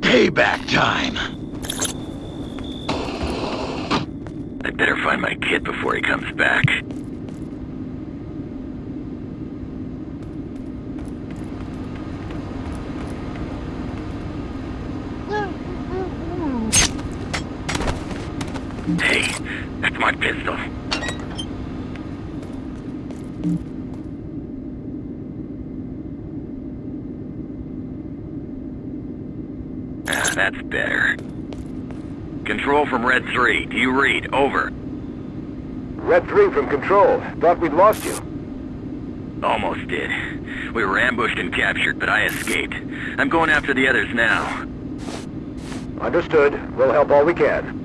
Payback time! I better find my kid before he comes back. Hey, that's my pistol. Ah, that's better. Control from Red 3. Do you read? Over. Red 3 from Control. Thought we'd lost you. Almost did. We were ambushed and captured, but I escaped. I'm going after the others now. Understood. We'll help all we can.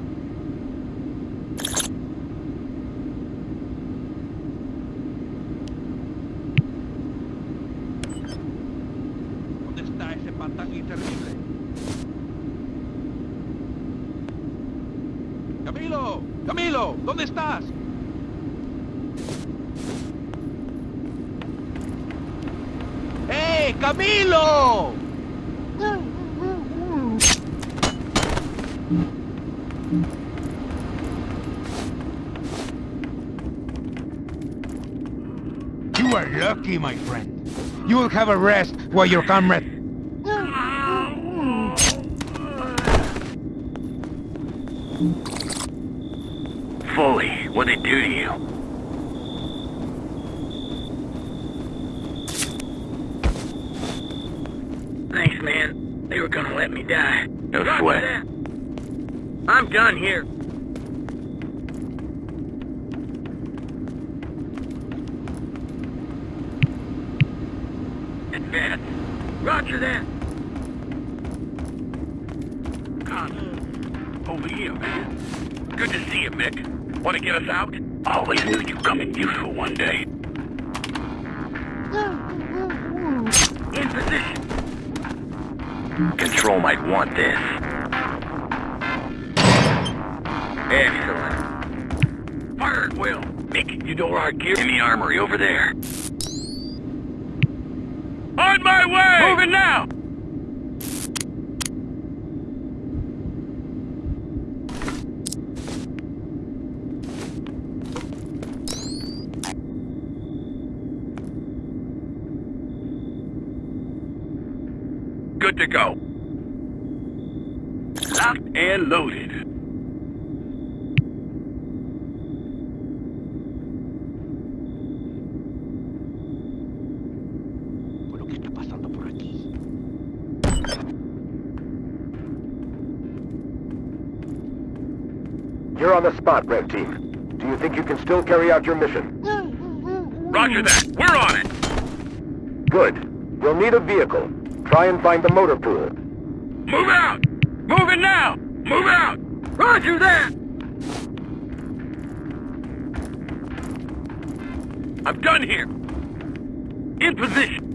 ¡Camilo! You are lucky, my friend. You will have a rest while your comrade... Foley, what'd it do to you? Thanks, man. They were gonna let me die. No sweat. I'm done here. Advance. Roger that. Connor. Over here, man. Good to see you, Mick. Want to get us out? Always knew you'd come in useful one day. Control might want this. Excellent. Fire at will. Mick, you know our gear in the armory over there. On my way! Moving now! Good to go. Locked and loaded. ¿Pero qué está pasando por aquí? You're on the spot, Red Team. Do you think you can still carry out your mission? Roger that. We're on it. Good. You'll need a vehicle. Try and find the motor pool. Move out! Move out! Roger that! I'm done here. In position.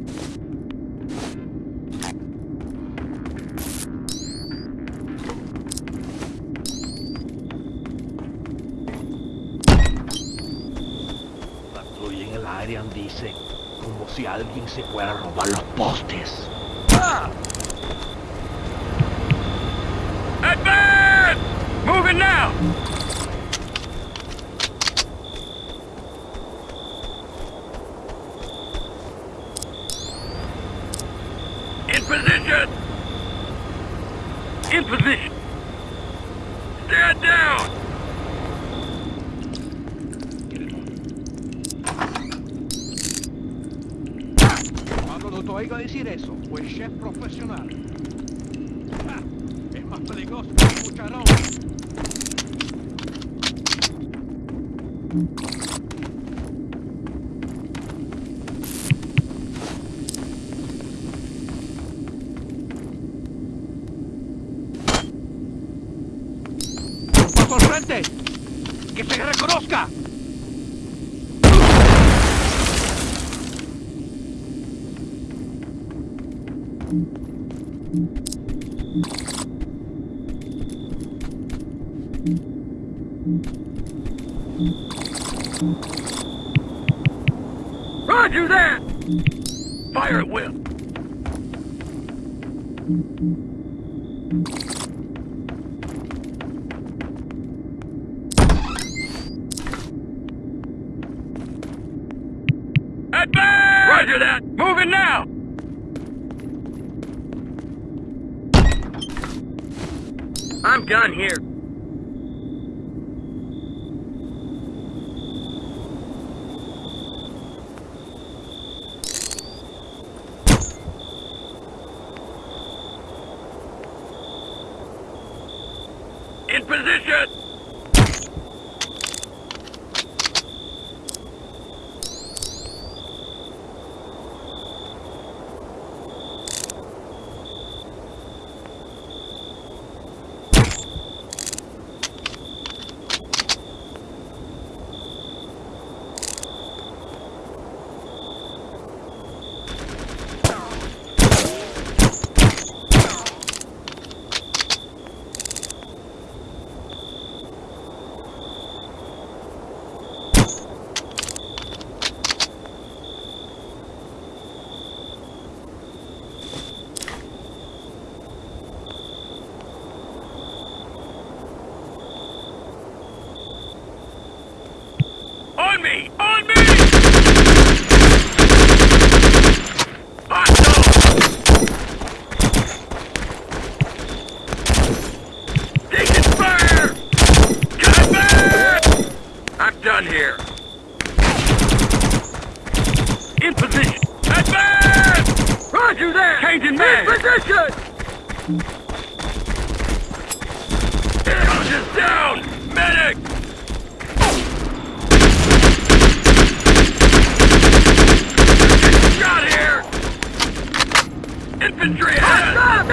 Patrulla en el área, dice. Como si alguien se fuera a robar los postes. Advance! Moving ¡Paso al frente! ¡Que se reconozca! Roger that! Fire at will. Advance! Roger that! Moving now! I'm done here. Position! On me! On me! Hostile! Taking fire! Cut back! I'm done here. In position. Advance! Roger that! Changing man! In position! Soldiers down! Medic! Shot here! Infantry! Stop!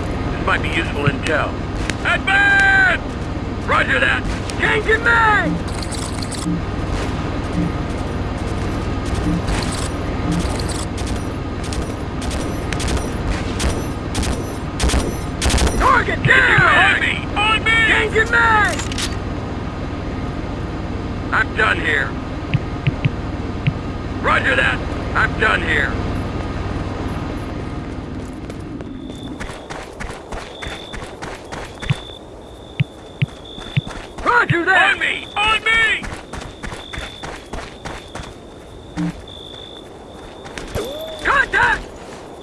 This might be useful intel. Advance! Roger that! Changing mag! Target down! On me! On me! Changing mag! I'm done here. Roger that! I'm done here. Roger that! On me! On me! Contact!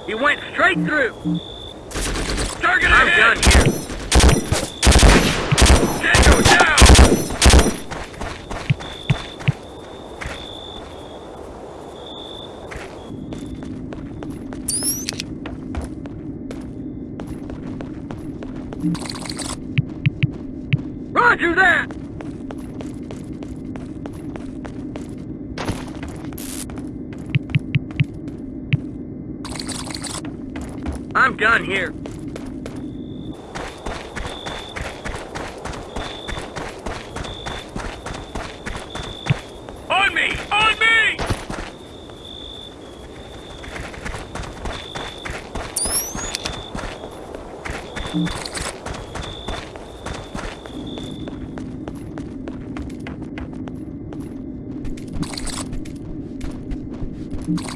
He went straight through. Target I'm done here. Tango down! Roger that! Done here. On me! On me!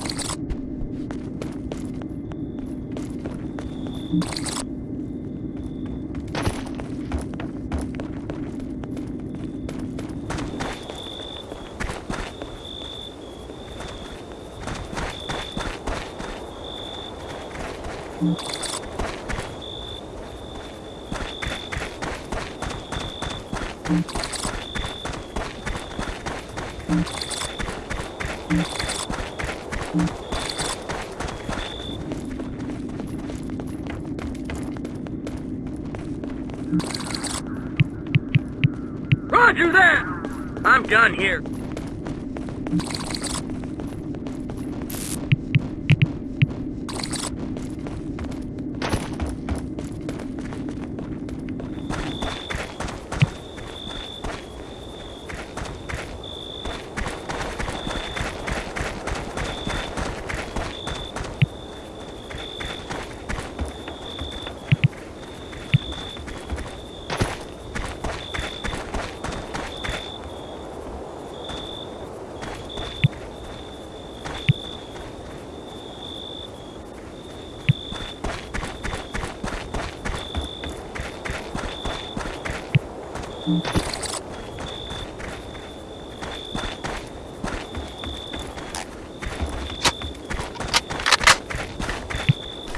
Roger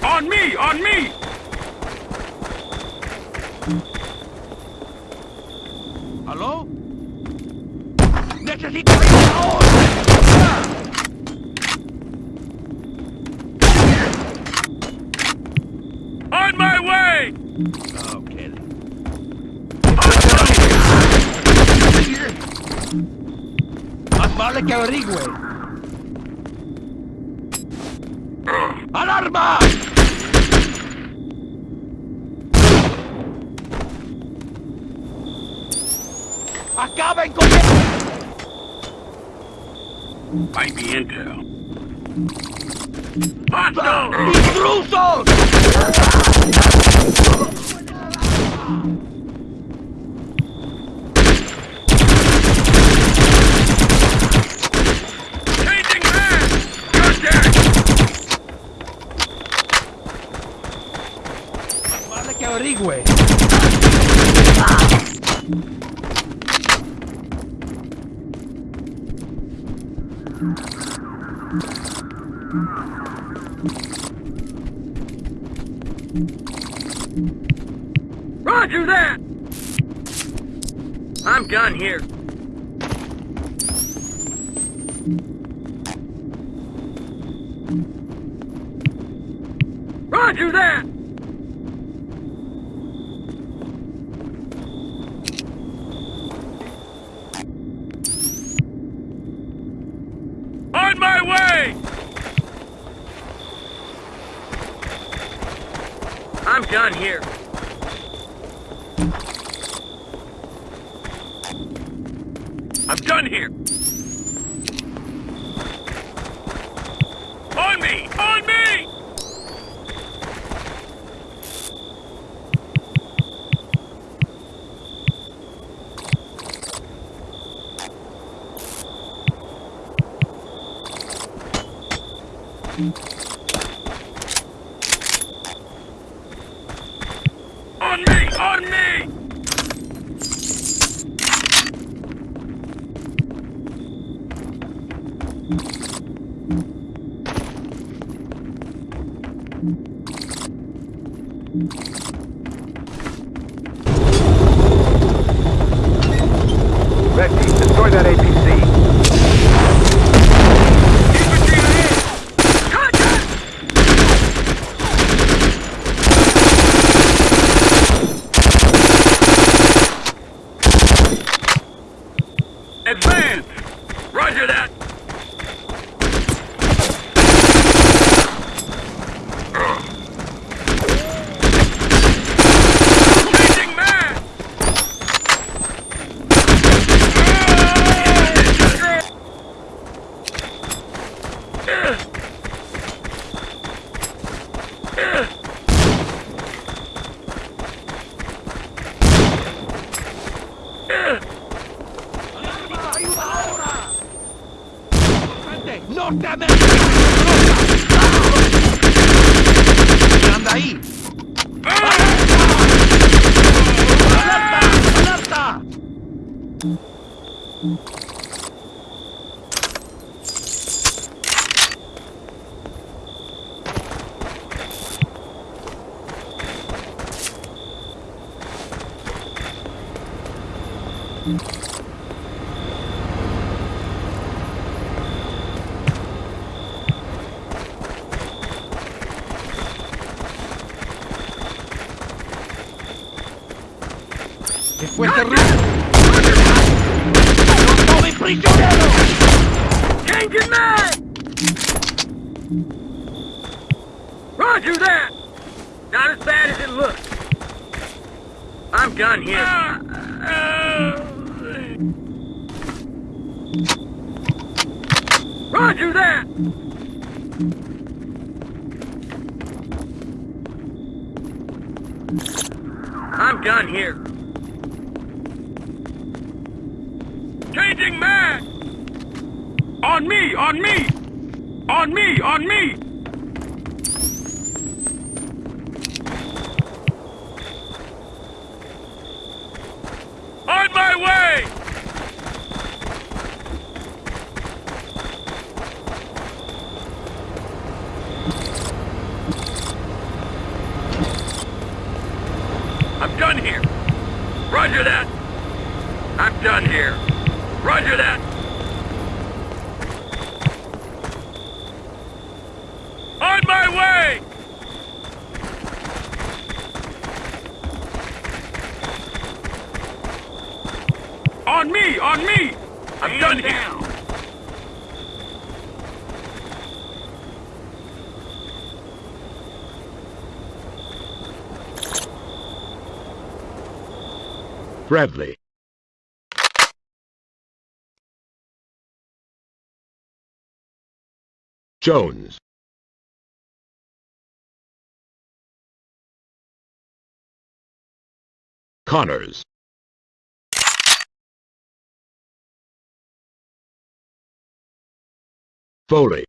On me! On me! Más vale que averigüe. ¡Alarma! ¡Acaben con él! Might be intel. ¡Intrusos! I'm done here. Roger that! On my way! I'm done here. I'm done here. On me! On me! On me! On me! Red team, destroy that APC. Infantry ahead! Contact! Advance! Roger that! Changing man! ¡Ayuda ahora! ¡Frente! ¡Norteamérica! ¿Qué anda ahí? ¡Alerta! ¡Alerta! ¿Qué fue man! Roger that! Not as bad as it looks. I'm done here. Roger that! I'm done here. Changing mag! On me! On me! On me! On me! On my way! I'm done here. Roger that. I'm done here. Roger that. On my way! On me! On me! I'm done here! Bradley. Jones. Connors. Foley.